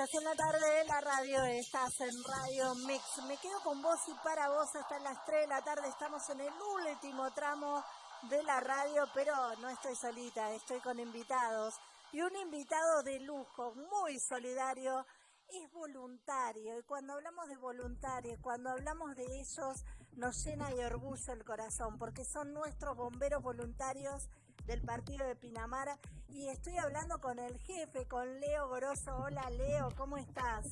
Estás en la tarde, la radio, estás en Radio Mix. Me quedo con vos y para vos hasta las 3 de la tarde. Estamos en el último tramo de la radio, pero no estoy solita, estoy con invitados. Y un invitado de lujo, muy solidario, es voluntario. Y cuando hablamos de voluntarios, cuando hablamos de ellos, nos llena de orgullo el corazón, porque son nuestros bomberos voluntarios del partido de Pinamar y estoy hablando con el jefe, con Leo Goroso. Hola Leo, ¿cómo estás?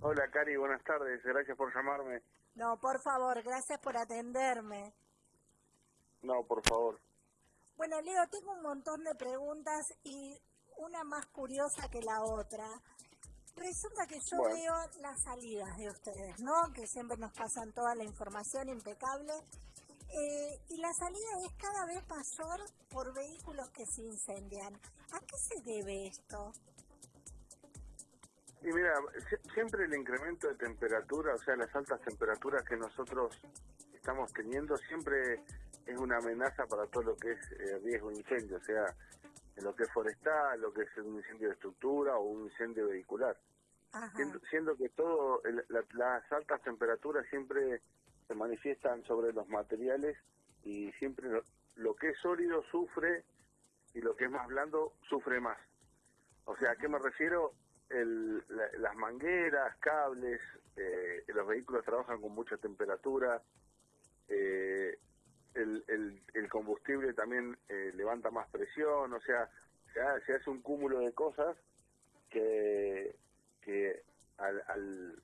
Hola Cari, buenas tardes, gracias por llamarme. No, por favor, gracias por atenderme. No, por favor. Bueno Leo, tengo un montón de preguntas y una más curiosa que la otra. Resulta que yo veo las salidas de ustedes, ¿no? Que siempre nos pasan toda la información impecable eh, y la salida es cada vez mayor por vehículos que se incendian. ¿A qué se debe esto? Y mira, siempre el incremento de temperatura, o sea, las altas temperaturas que nosotros estamos teniendo, siempre es una amenaza para todo lo que es eh, riesgo de incendio, o sea, en lo que es forestal, lo que es un incendio de estructura o un incendio vehicular. Siendo, que todo, las altas temperaturas siempre se manifiestan sobre los materiales y siempre lo, que es sólido sufre y lo que es más blando sufre más. O sea, ¿a qué me refiero? El, las mangueras, cables, eh, los vehículos trabajan con mucha temperatura, eh, el, el, combustible también eh, levanta más presión, o sea, se, hace un cúmulo de cosas que, que al, al,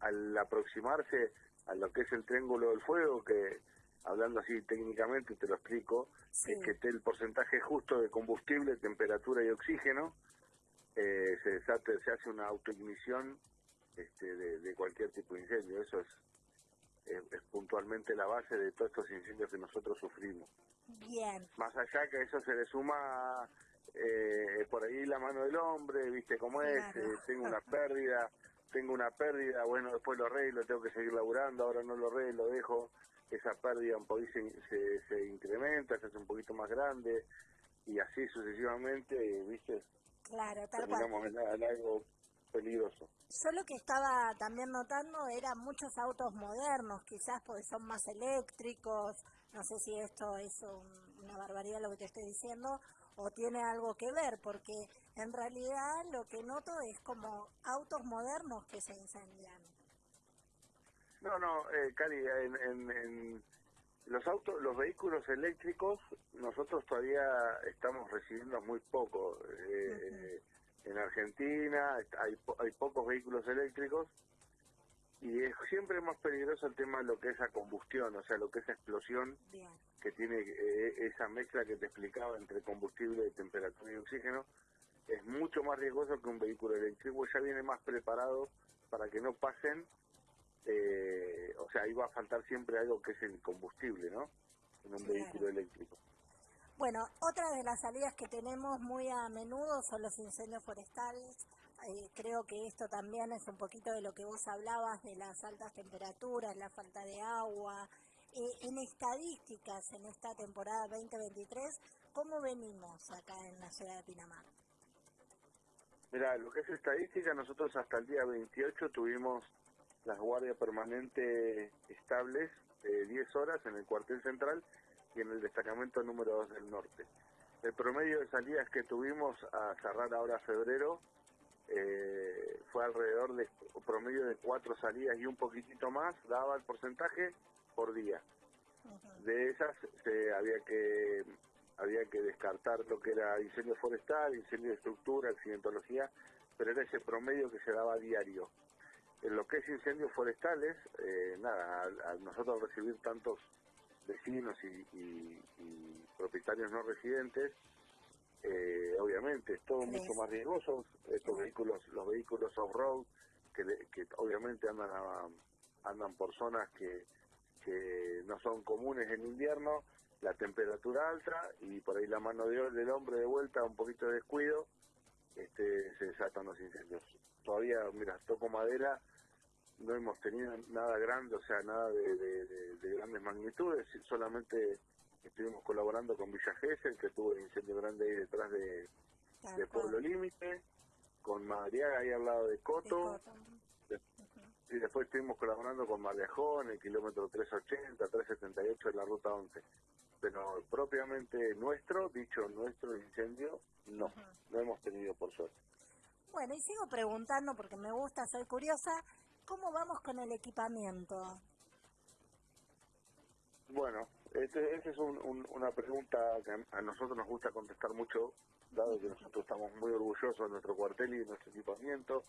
al aproximarse a lo que es el triángulo del fuego, que hablando así técnicamente, te lo explico, es que el porcentaje justo de combustible, temperatura y oxígeno, eh, se, se hace una autoignición este, de, cualquier tipo de incendio. Eso es, es, puntualmente la base de todos estos incendios que nosotros sufrimos. Bien. Más allá que eso se le suma eh, por ahí la mano del hombre, viste cómo es, eh, tengo una pérdida, tengo una pérdida, bueno, después lo arreglo, tengo que seguir laburando, ahora no lo arreglo, dejo, esa pérdida un poquito se, se, incrementa, se hace un poquito más grande, y así sucesivamente, ¿viste? Claro, tal Terminamos en, algo peligroso. Yo lo que estaba también notando eran muchos autos modernos, quizás porque son más eléctricos, no sé si esto es una barbaridad lo que te estoy diciendo, o tiene algo que ver, porque en realidad lo que noto es como autos modernos que se incendian. No, no, eh, Cari, en, los autos, los vehículos eléctricos, nosotros todavía estamos recibiendo muy poco. Eh, en Argentina hay, hay pocos vehículos eléctricos y es siempre más peligroso el tema de lo que es la combustión, o sea, lo que es la explosión que tiene eh, esa mezcla que te explicaba entre combustible, temperatura y oxígeno, es mucho más riesgoso que un vehículo eléctrico, ya viene más preparado para que no pasen, eh, o sea, ahí va a faltar siempre algo que es el combustible, ¿no? En un vehículo eléctrico. Bueno, otra de las salidas que tenemos muy a menudo son los incendios forestales. Eh, creo que esto también es un poquito de lo que vos hablabas de las altas temperaturas, la falta de agua. Eh, en estadísticas, en esta temporada 2023, ¿cómo venimos acá en la ciudad de Pinamar? Mira, lo que es estadística, nosotros hasta el día 28 tuvimos las guardias permanentes estables de 10 horas en el cuartel central y en el destacamento número 2 del norte. El promedio de salidas que tuvimos a cerrar ahora febrero eh, fue alrededor de promedio de cuatro salidas y un poquitito más, daba el porcentaje por día. De esas se había que había que descartar lo que era incendio forestal, incendio de estructura, accidentología, pero era ese promedio que se daba a diario. En lo que es incendios forestales, eh, nada, al, nosotros recibir tantos vecinos y, propietarios no residentes, eh, obviamente es todo mucho más riesgoso. Estos vehículos, los vehículos off-road, que, que obviamente andan andan por zonas que, que no son comunes en invierno, la temperatura alta y por ahí la mano de, del hombre de vuelta, un poquito de descuido, este, se desatan los incendios. Todavía, mira, toco madera, no hemos tenido nada grande, o sea, nada de, grandes magnitudes, solamente estuvimos colaborando con Villa Gesell, que tuvo el incendio grande ahí detrás de, Pueblo Límite, con Madriaga ahí al lado de Coto. Y después estuvimos colaborando con Marlejón, el kilómetro 380, 378 de la ruta 11. Pero propiamente nuestro, dicho nuestro incendio, no, no hemos tenido por suerte. Bueno, y sigo preguntando porque me gusta, soy curiosa, ¿cómo vamos con el equipamiento? Bueno, esa este es una pregunta que a nosotros nos gusta contestar mucho, dado que nosotros estamos muy orgullosos de nuestro cuartel y de nuestro equipamiento,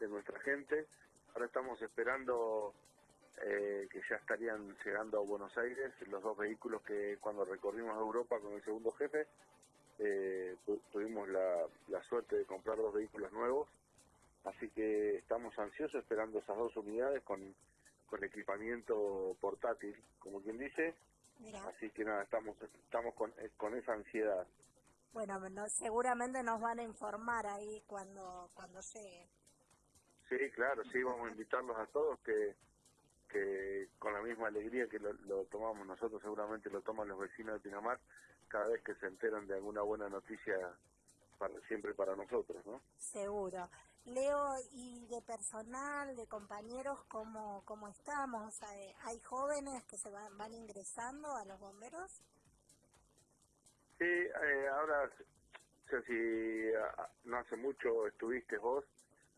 de nuestra gente. Ahora estamos esperando eh, que ya estarían llegando a Buenos Aires los dos vehículos que cuando recorrimos Europa con el segundo jefe, eh, tuvimos la, la suerte de comprar dos vehículos nuevos. Así que estamos ansiosos esperando esas dos unidades con con equipamiento portátil, como quien dice. Así que nada, estamos estamos con, eh, con esa ansiedad. Bueno, seguramente nos van a informar ahí cuando cuando llegue. Sí, claro, sí, vamos a invitarlos a todos que que con la misma alegría que lo, lo tomamos nosotros, seguramente lo toman los vecinos de Pinamar cada vez que se enteran de alguna buena noticia para, siempre para nosotros, ¿no? Seguro. Leo, y de personal, de compañeros, ¿cómo, cómo estamos? ¿Hay jóvenes que se van, van ingresando a los bomberos? Sí, eh, ahora, o sea, si no hace mucho estuviste vos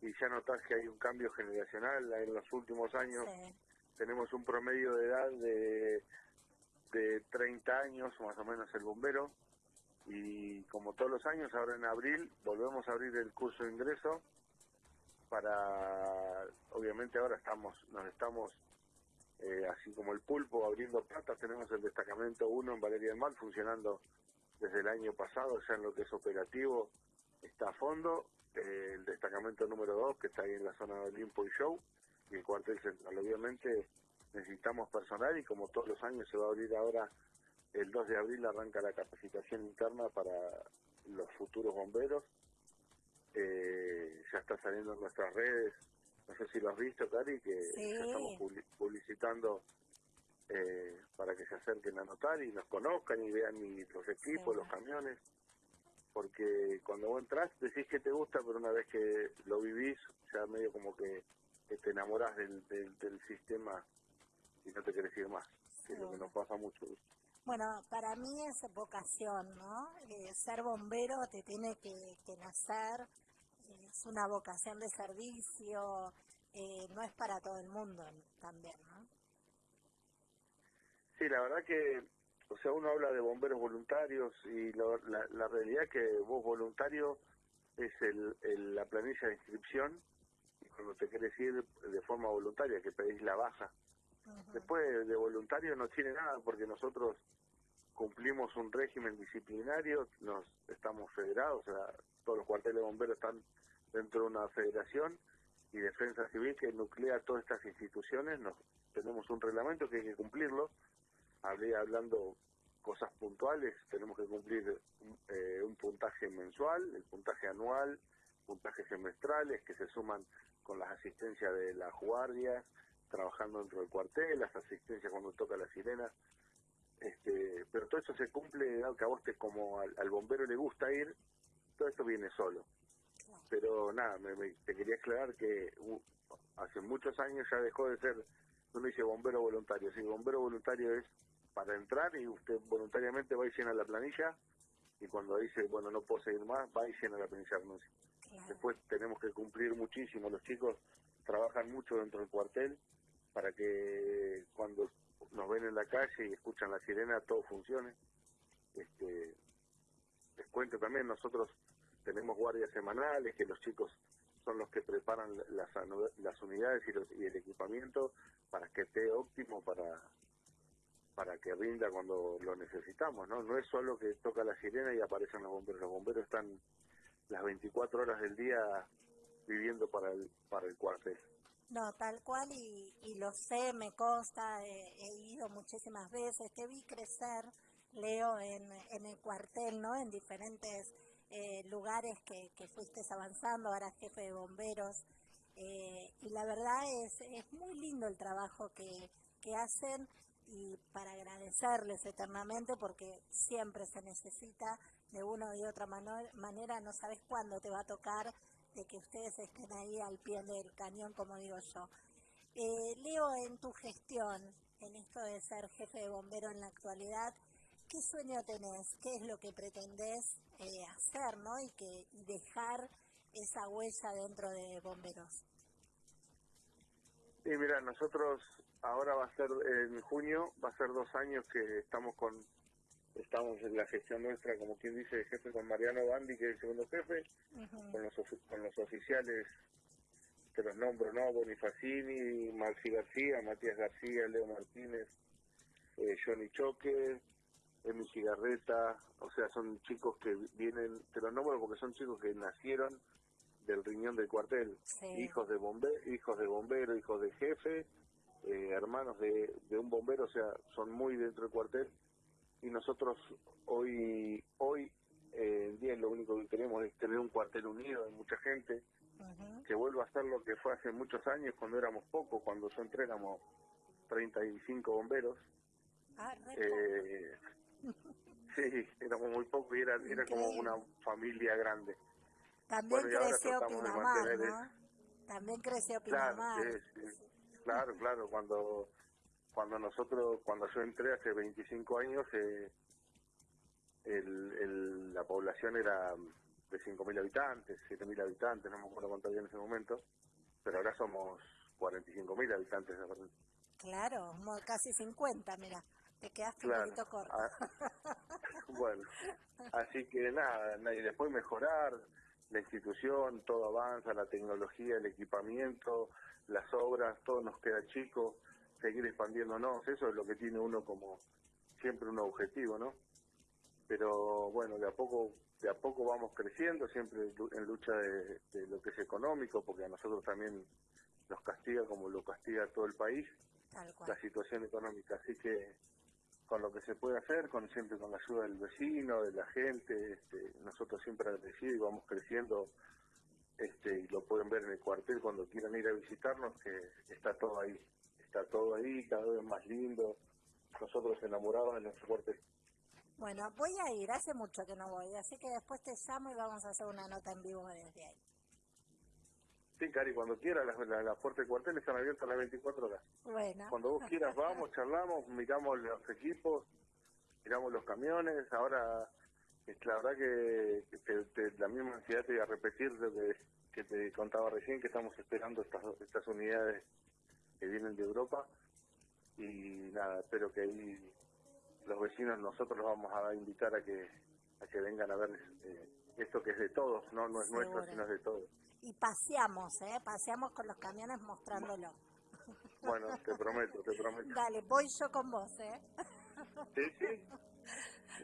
y ya notás que hay un cambio generacional en los últimos años. Tenemos un promedio de edad de, de 30 años, más o menos, el bombero. Y como todos los años, ahora en abril volvemos a abrir el curso de ingreso para, obviamente ahora estamos, nos estamos, eh, así como el pulpo, abriendo patas, tenemos el destacamento 1 en Valeria del Mar funcionando desde el año pasado, ya en lo que es operativo, está a fondo, eh, el destacamento número 2 que está ahí en la zona de Olimpo y Show, y el cuartel central, obviamente necesitamos personal y como todos los años se va a abrir ahora el 2 de abril arranca la capacitación interna para los futuros bomberos. Eh, ya está saliendo en nuestras redes, no sé si lo has visto, Cari, que ya estamos publicitando eh, para que se acerquen a notar y nos conozcan y vean los equipos, los camiones, porque cuando vos entras decís que te gusta, pero una vez que lo vivís, ya medio como que, te enamorás del, del, sistema y no te querés ir más, que es lo que nos pasa mucho. Bueno, para mí es vocación, ¿no? Eh, ser bombero te tiene que, nacer, es una vocación de servicio, eh, no es para todo el mundo también, ¿no? Sí, la verdad que, o sea, uno habla de bomberos voluntarios y la, la, realidad que vos voluntario es el, la planilla de inscripción cuando te querés ir de forma voluntaria, que pedís la baja Después de voluntario no tiene nada porque nosotros cumplimos un régimen disciplinario, nos estamos federados, o sea, todos los cuarteles de bomberos están dentro de una federación y Defensa Civil que nuclea todas estas instituciones, nos tenemos un reglamento que hay que cumplirlo. Hablé hablando cosas puntuales, tenemos que cumplir eh, un puntaje mensual, el puntaje anual, puntajes semestrales que se suman con las asistencias de las guardias, trabajando dentro del cuartel, las asistencias cuando toca la sirena. Este, pero todo eso se cumple, aunque a vos te, como al, bombero le gusta ir, todo esto viene solo. Pero nada, me, te quería aclarar que hace muchos años ya dejó de ser, uno dice bombero voluntario, si bombero voluntario es para entrar y usted voluntariamente va y llena la planilla y cuando dice, bueno, no puedo seguir más, va y llena la planilla Después tenemos que cumplir muchísimo, los chicos trabajan mucho dentro del cuartel para que cuando nos ven en la calle y escuchan la sirena todo funcione. Este, les cuento también, nosotros tenemos guardias semanales que los chicos son los que preparan las, las unidades y, los, y el equipamiento para que esté óptimo para para que rinda cuando lo necesitamos, ¿no? No es solo que toca la sirena y aparecen los bomberos, los bomberos están las 24 horas del día viviendo para el, para el cuartel. No, tal cual, y, y lo sé, me consta, he, ido muchísimas veces, te vi crecer, Leo, en, en el cuartel, ¿no? En diferentes eh, lugares que, que fuiste avanzando, ahora jefe de bomberos, eh, y la verdad es, es muy lindo el trabajo que, que hacen y para agradecerles eternamente porque siempre se necesita de una y otra manera, no sabes cuándo te va a tocar de que ustedes estén ahí al pie del cañón, como digo yo. Eh, Leo, en tu gestión, en esto de ser jefe de bombero en la actualidad, ¿qué sueño tenés? ¿Qué es lo que pretendés eh, hacer, ¿no? Y, que, y dejar esa huella dentro de bomberos. Sí, mira, nosotros ahora va a ser en junio, va a ser dos años que estamos con estamos en la gestión nuestra, como quien dice, jefe con Mariano Bandi, que es el segundo jefe, con, los, con los oficiales, que los nombro, ¿no? Bonifacini, Maxi García, Matías García, Leo Martínez, eh, Johnny Choque, Emi Cigarreta, o sea, son chicos que vienen, te los nombro porque son chicos que nacieron del riñón del cuartel, hijos de bombero, hijos de bombero, hijos de jefe, eh, hermanos de, de un bombero, o sea, son muy dentro del cuartel y nosotros hoy hoy eh, en día lo único que queremos es tener un cuartel unido de mucha gente que vuelva a ser lo que fue hace muchos años cuando éramos pocos, cuando yo entré éramos 35 bomberos. Ah, eh, sí, éramos muy pocos y era, era como una familia grande. También creció Pinamar, ¿no? También creció Pinamar. Claro, claro, claro, cuando cuando nosotros, cuando yo entré hace 25 años, eh, el, la población era de 5.000 habitantes, 7.000 habitantes, no me acuerdo cuánto había en ese momento, pero ahora somos 45.000 habitantes. Claro, casi 50, mira, te quedaste un poquito corto. Ah, bueno, así que nada, y después mejorar la institución, todo avanza, la tecnología, el equipamiento, las obras, todo nos queda chico seguir expandiéndonos, eso es lo que tiene uno como siempre un objetivo, ¿no? Pero bueno, de a poco de a poco vamos creciendo, siempre en lucha de, lo que es económico, porque a nosotros también nos castiga como lo castiga todo el país, la situación económica. Así que con lo que se puede hacer, con siempre con la ayuda del vecino, de la gente, este, nosotros siempre agradecidos y vamos creciendo, este, y lo pueden ver en el cuartel cuando quieran ir a visitarnos, que está todo ahí está todo ahí, cada vez más lindo, nosotros enamorados de nuestro cuartel. Bueno, voy a ir, hace mucho que no voy, así que después te llamo y vamos a hacer una nota en vivo desde ahí. Sí, Cari, cuando quieras, las la, puertas del cuartel están abiertas las 24 horas. Bueno. Cuando vos quieras, vamos, charlamos, miramos los equipos, miramos los camiones. Ahora, la verdad que, la misma ansiedad te voy a repetir lo que, que te contaba recién, que estamos esperando estas, estas unidades que vienen de Europa y nada, espero que ahí los vecinos nosotros los vamos a invitar a que a que vengan a ver eh, esto que es de todos, no no es nuestro, sino es de todos. Y paseamos, ¿eh? Paseamos con los camiones mostrándolo. Bueno, te prometo, te prometo. Dale, voy yo con vos, ¿eh? Sí, sí.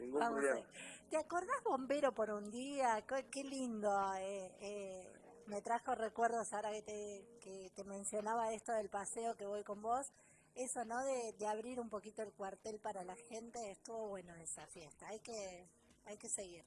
Ningún problema. ¿Te acordás, bombero, por un día? Qué, lindo. Eh, eh, me trajo recuerdos ahora que te, que te mencionaba esto del paseo que voy con vos. Eso, ¿no? De, de abrir un poquito el cuartel para la gente, estuvo bueno esa fiesta. Hay que, hay que seguir.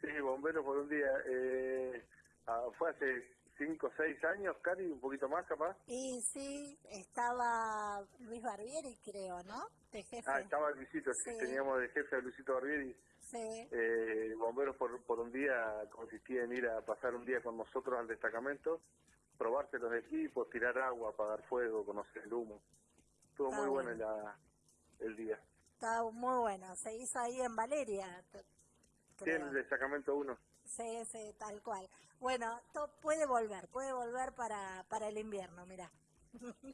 Sí, bombero por un día. Eh, ah, fue hace cinco o seis años, Cari, un poquito más capaz. Y sí, estaba Luis Barbieri, creo, ¿no? De jefe. Ah, estaba Luisito, sí. teníamos de jefe a Luisito Barbieri. Sí. Eh, bomberos por, por un día consistía en ir a pasar un día con nosotros al destacamento, probarse los equipos, tirar agua, apagar fuego, conocer el humo. Estuvo muy bueno, el día. Estaba muy bueno, se hizo ahí en Valeria. Sí, en el destacamento 1. Sí, sí, tal cual. Bueno, puede volver, puede volver para, para el invierno, mira.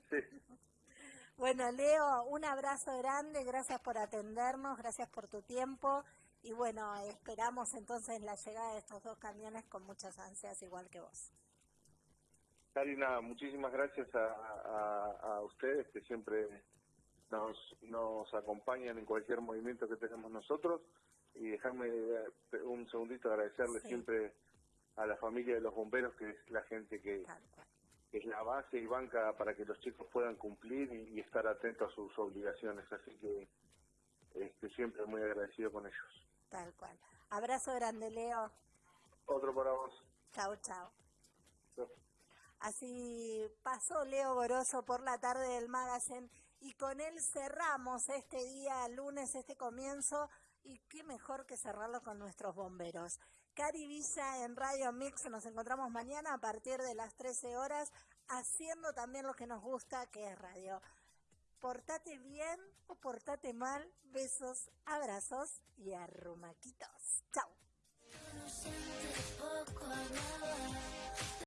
Sí. bueno, Leo, un abrazo grande, gracias por atendernos, gracias por tu tiempo y bueno, esperamos entonces la llegada de estos dos camiones con muchas ansias, igual que vos. Karina, muchísimas gracias a, ustedes que siempre nos, nos acompañan en cualquier movimiento que tenemos nosotros. Y dejarme un segundito agradecerle siempre a la familia de los bomberos, que es la gente que, es la base y banca para que los chicos puedan cumplir y, estar atentos a sus obligaciones. Así que este, siempre muy agradecido con ellos. Tal cual. Abrazo grande, Leo. Otro para vos. Chao, chao. Así pasó Leo Goroso por la tarde del magazine y con él cerramos este día, lunes, este comienzo. Y qué mejor que cerrarlo con nuestros bomberos. Cari Villa en Radio Mix, nos encontramos mañana a partir de las 13 horas, haciendo también lo que nos gusta, que es radio. Portate bien o portate mal. Besos, abrazos y arrumaquitos. Chao.